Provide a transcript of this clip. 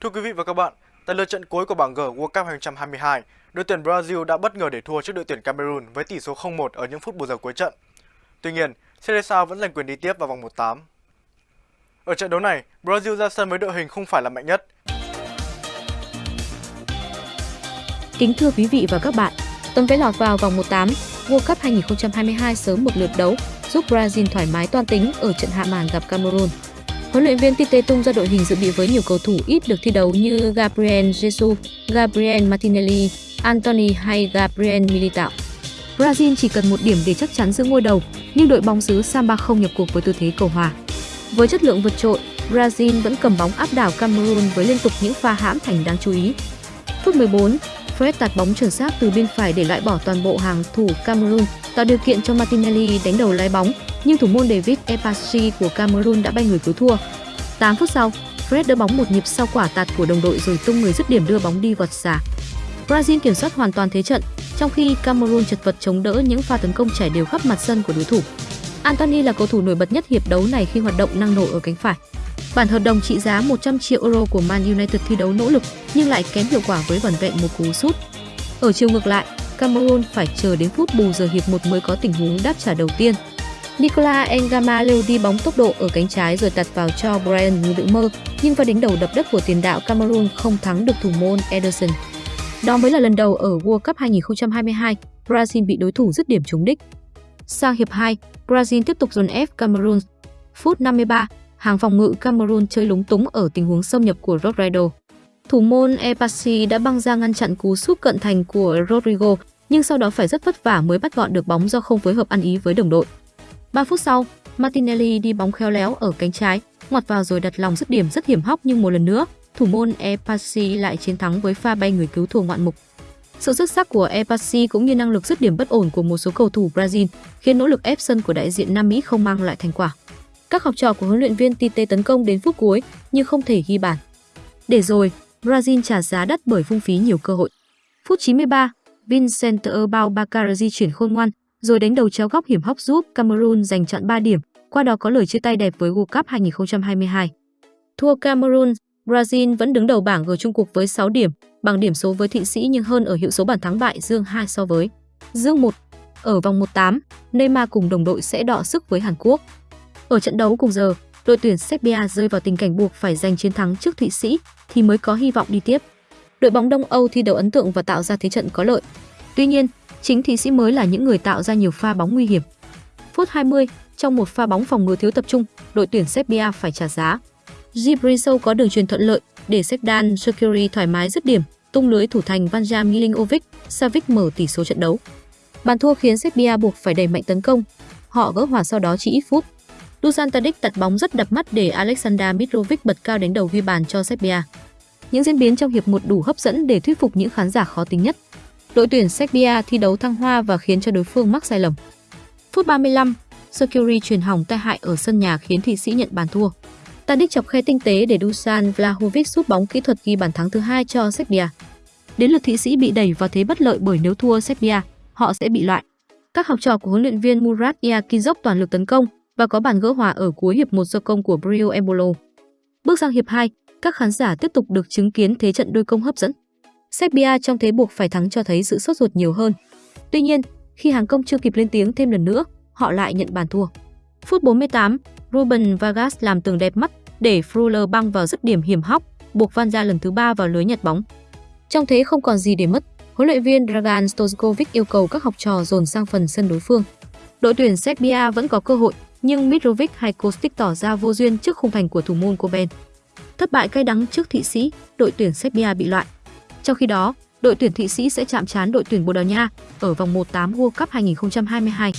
Thưa quý vị và các bạn, tại lượt trận cuối của bảng G World Cup 2022, đội tuyển Brazil đã bất ngờ để thua trước đội tuyển Cameroon với tỷ số 0-1 ở những phút bù giờ cuối trận. Tuy nhiên, Seleção vẫn giành quyền đi tiếp vào vòng 1/8. Ở trận đấu này, Brazil ra sân với đội hình không phải là mạnh nhất. Kính thưa quý vị và các bạn, tấm vé lọt vào vòng 1/8 World Cup 2022 sớm một lượt đấu giúp Brazil thoải mái toan tính ở trận hạ màn gặp Cameroon. Huấn luyện viên Tite tung ra đội hình dự bị với nhiều cầu thủ ít được thi đấu như Gabriel Jesus, Gabriel Martinelli, Anthony hay Gabriel Militao. Brazil chỉ cần một điểm để chắc chắn giữ ngôi đầu, nhưng đội bóng xứ Samba không nhập cuộc với tư thế cầu hòa. Với chất lượng vượt trội, Brazil vẫn cầm bóng áp đảo Cameroon với liên tục những pha hãm thành đáng chú ý. Phút 14, Fred tạt bóng chuẩn xác từ bên phải để loại bỏ toàn bộ hàng thủ Cameroon, tạo điều kiện cho Martinelli đánh đầu lái bóng, nhưng thủ môn David Epachi của Cameroon đã bay người cứu thua. 8 phút sau, Fred đỡ bóng một nhịp sau quả tạt của đồng đội rồi tung người dứt điểm đưa bóng đi vọt xa. Brazil kiểm soát hoàn toàn thế trận, trong khi Cameroon chật vật chống đỡ những pha tấn công chảy đều khắp mặt sân của đối thủ. Anthony là cầu thủ nổi bật nhất hiệp đấu này khi hoạt động năng nổ ở cánh phải. Bản hợp đồng trị giá 100 triệu euro của Man United thi đấu nỗ lực nhưng lại kém hiệu quả với vỏn vẹn một cú sút. Ở chiều ngược lại, Cameroon phải chờ đến phút bù giờ hiệp 1 mới có tình huống đáp trả đầu tiên. Nicola Engama lêu đi bóng tốc độ ở cánh trái rồi tạt vào cho Brian như đựng mơ, nhưng pha đánh đầu đập đất của tiền đạo Cameroon không thắng được thủ môn Ederson. Đó mới là lần đầu ở World Cup 2022, Brazil bị đối thủ dứt điểm trúng đích. Sang hiệp 2, Brazil tiếp tục dồn ép Cameroon. Phút 53, hàng phòng ngự Cameroon chơi lúng túng ở tình huống xâm nhập của Rodrigo. Thủ môn Epasi đã băng ra ngăn chặn cú sút cận thành của Rodrigo, nhưng sau đó phải rất vất vả mới bắt gọn được bóng do không phối hợp ăn ý với đồng đội. 3 phút sau, Martinelli đi bóng khéo léo ở cánh trái, ngoặt vào rồi đặt lòng dứt điểm rất hiểm hóc nhưng một lần nữa, thủ môn Epasi lại chiến thắng với pha bay người cứu thua ngoạn mục. Sự xuất sắc của Epasi cũng như năng lực dứt điểm bất ổn của một số cầu thủ Brazil khiến nỗ lực ép sân của đại diện Nam Mỹ không mang lại thành quả. Các học trò của huấn luyện viên Tite tấn công đến phút cuối nhưng không thể ghi bàn. Để rồi, Brazil trả giá đắt bởi phung phí nhiều cơ hội. Phút 93, Vincent Bao Bacarazi chuyển khôn ngoan, rồi đánh đầu chéo góc hiểm hóc giúp Cameroon giành chọn 3 điểm, qua đó có lời chia tay đẹp với World Cup 2022. Thua Cameroon, Brazil vẫn đứng đầu bảng G chung cuộc với 6 điểm, bằng điểm số với Thụy Sĩ nhưng hơn ở hiệu số bàn thắng bại dương 2 so với dương 1. Ở vòng 1/8, Neymar cùng đồng đội sẽ đọ sức với Hàn Quốc. Ở trận đấu cùng giờ, đội tuyển Serbia rơi vào tình cảnh buộc phải giành chiến thắng trước Thụy Sĩ thì mới có hy vọng đi tiếp. Đội bóng Đông Âu thi đấu ấn tượng và tạo ra thế trận có lợi. Tuy nhiên, chính Thụy Sĩ mới là những người tạo ra nhiều pha bóng nguy hiểm. Phút 20, trong một pha bóng phòng ngừa thiếu tập trung, đội tuyển Serbia phải trả giá. Gibril có đường truyền thuận lợi để Sekdan Shakiri thoải mái dứt điểm, tung lưới thủ thành Vanja Milinkovic, Savic mở tỷ số trận đấu. Bàn thua khiến Serbia buộc phải đẩy mạnh tấn công. Họ gỡ hòa sau đó chỉ ít phút. Dusan Tadic tạt bóng rất đập mắt để Alexander Mitrovic bật cao đánh đầu ghi bàn cho Serbia. Những diễn biến trong hiệp 1 đủ hấp dẫn để thuyết phục những khán giả khó tính nhất. Đội tuyển Serbia thi đấu thăng hoa và khiến cho đối phương mắc sai lầm. Phút 35, Shakiri truyền hỏng tai hại ở sân nhà khiến Thụy Sĩ nhận bàn thua. Tadic chọc khe tinh tế để Dusan Vlahovic sút bóng kỹ thuật ghi bàn thắng thứ hai cho Serbia. Đến lượt Thụy Sĩ bị đẩy vào thế bất lợi bởi nếu thua Serbia, họ sẽ bị loại. Các học trò của huấn luyện viên Murat Yakin dốc toàn lực tấn công và có bàn gỡ hòa ở cuối hiệp 1 do công của Brio Embolo. Bước sang hiệp 2, các khán giả tiếp tục được chứng kiến thế trận đôi công hấp dẫn. Serbia trong thế buộc phải thắng cho thấy sự sốt ruột nhiều hơn. Tuy nhiên, khi hàng công chưa kịp lên tiếng thêm lần nữa, họ lại nhận bàn thua. Phút 48, Ruben Vargas làm tường đẹp mắt để Fruller băng vào dứt điểm hiểm hóc, buộc Van ra lần thứ ba vào lưới nhặt bóng. Trong thế không còn gì để mất, huấn luyện viên Dragan Stojkovic yêu cầu các học trò dồn sang phần sân đối phương. Đội tuyển Serbia vẫn có cơ hội, nhưng Mitrovic hay Kostic tỏ ra vô duyên trước khung thành của thủ môn Koben. Thất bại cay đắng trước Thụy Sĩ, đội tuyển Serbia bị loại. Trong khi đó, đội tuyển Thụy Sĩ sẽ chạm trán đội tuyển Bồ Đào Nha ở vòng 1/8 World Cup 2022.